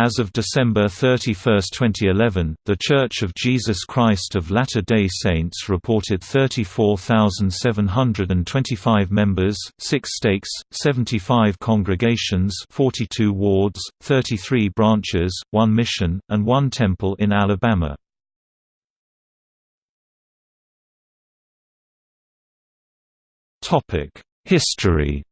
As of December 31, 2011, The Church of Jesus Christ of Latter-day Saints reported 34,725 members, 6 stakes, 75 congregations 42 wards, 33 branches, 1 mission, and 1 temple in Alabama. History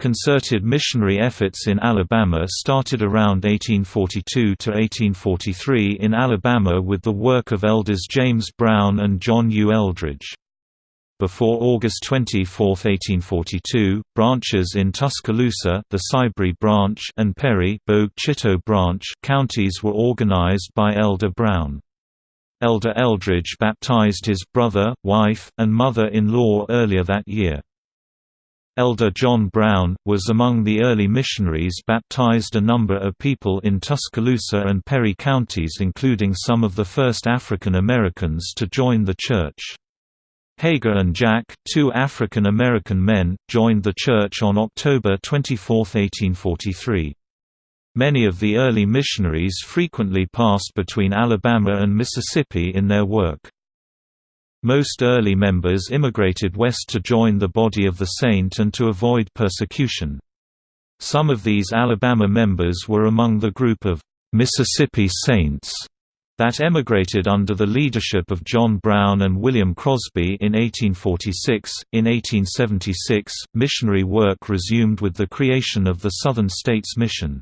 Concerted missionary efforts in Alabama started around 1842 to 1843 in Alabama with the work of elders James Brown and John U. Eldridge. Before August 24, 1842, branches in Tuscaloosa the Sibry branch and Perry Chitto branch counties were organized by Elder Brown. Elder Eldridge baptized his brother, wife, and mother-in-law earlier that year. Elder John Brown, was among the early missionaries baptized a number of people in Tuscaloosa and Perry counties including some of the first African Americans to join the church. Hager and Jack, two African American men, joined the church on October 24, 1843. Many of the early missionaries frequently passed between Alabama and Mississippi in their work. Most early members immigrated west to join the body of the saint and to avoid persecution. Some of these Alabama members were among the group of Mississippi Saints that emigrated under the leadership of John Brown and William Crosby in 1846. In 1876, missionary work resumed with the creation of the Southern States Mission.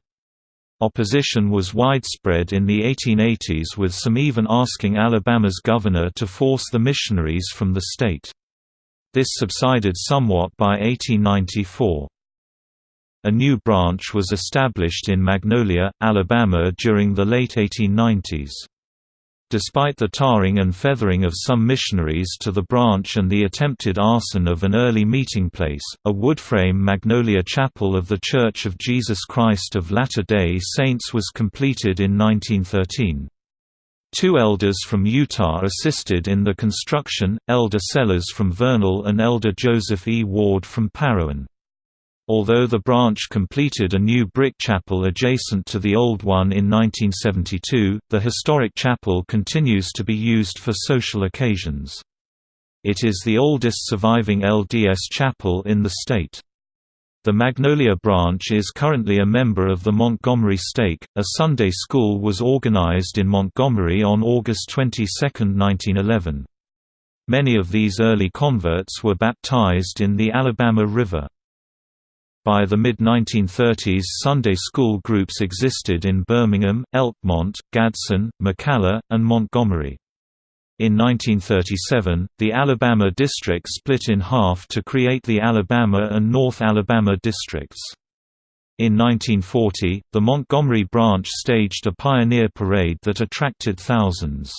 Opposition was widespread in the 1880s with some even asking Alabama's governor to force the missionaries from the state. This subsided somewhat by 1894. A new branch was established in Magnolia, Alabama during the late 1890s. Despite the tarring and feathering of some missionaries to the branch and the attempted arson of an early meeting place, a wood-frame Magnolia Chapel of The Church of Jesus Christ of Latter-day Saints was completed in 1913. Two elders from Utah assisted in the construction, Elder Sellers from Vernal and Elder Joseph E. Ward from Parowan. Although the branch completed a new brick chapel adjacent to the old one in 1972, the historic chapel continues to be used for social occasions. It is the oldest surviving LDS chapel in the state. The Magnolia branch is currently a member of the Montgomery Stake. A Sunday school was organized in Montgomery on August 22, 1911. Many of these early converts were baptized in the Alabama River. By the mid-1930s Sunday school groups existed in Birmingham, Elkmont, Gadsden, McCalla, and Montgomery. In 1937, the Alabama district split in half to create the Alabama and North Alabama districts. In 1940, the Montgomery branch staged a pioneer parade that attracted thousands.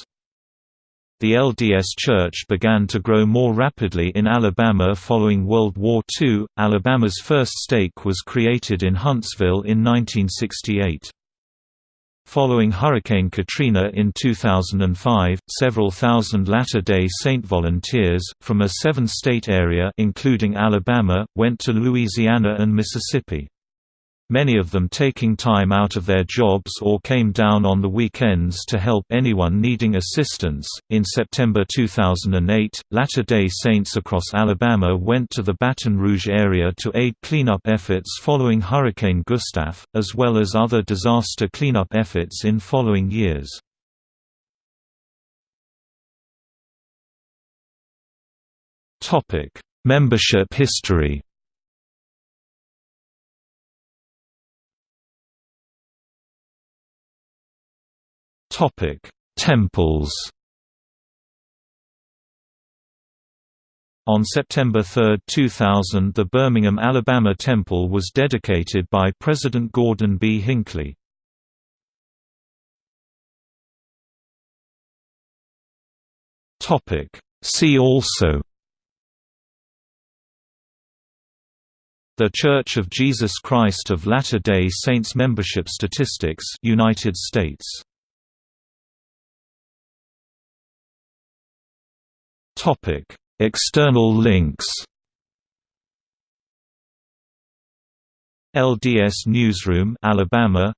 The LDS Church began to grow more rapidly in Alabama following World War II. Alabama's first stake was created in Huntsville in 1968. Following Hurricane Katrina in 2005, several thousand Latter-day Saint volunteers, from a seven-state area including Alabama, went to Louisiana and Mississippi many of them taking time out of their jobs or came down on the weekends to help anyone needing assistance. In September 2008, Latter day Saints across Alabama went to the Baton Rouge area to aid cleanup efforts following Hurricane Gustav, as well as other disaster cleanup efforts in following years. Membership history Topic: Temples. On September 3, 2000 the Birmingham, Alabama Temple was dedicated by President Gordon B. Hinckley. See also The Church of Jesus Christ of Latter-day Saints Membership Statistics United States External links. LDS Newsroom Alabama.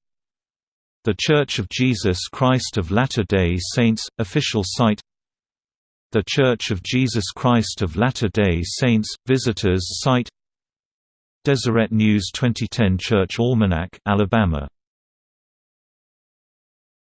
The Church of Jesus Christ of Latter-day Saints – official site. The Church of Jesus Christ of Latter-day Saints – visitors site. Deseret News 2010 Church Almanac Alabama